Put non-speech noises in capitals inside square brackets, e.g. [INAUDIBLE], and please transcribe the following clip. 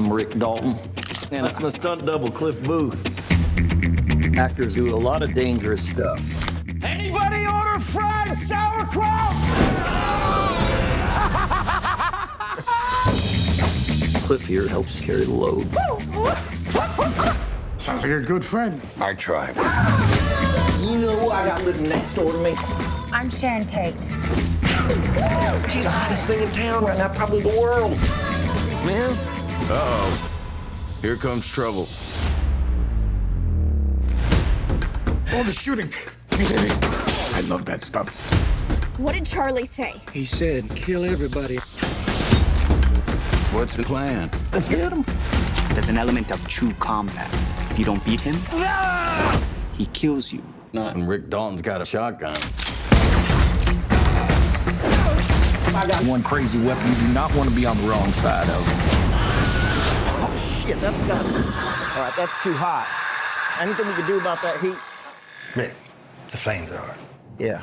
I'm Rick Dalton. And that's my stunt double, Cliff Booth. Actors do a lot of dangerous stuff. Anybody order fried sauerkraut? [LAUGHS] Cliff here helps carry the load. Sounds like a good friend. I tried. You know who I got living next door to me? I'm Sharon Tate. She's the hottest thing in town right now, probably the world. Man, Uh-oh. Here comes trouble. All the shooting. [LAUGHS] I love that stuff. What did Charlie say? he said, kill everybody. What's the plan? Let's get him. There's an element of true combat. If you don't beat him, he kills you. Not when Rick Dalton's got a shotgun. I got one crazy weapon you do not want to be on the wrong side of. Shit, that's got it. All right, that's too hot. Anything we can do about that heat? Rick, it's a flamethrower. Yeah.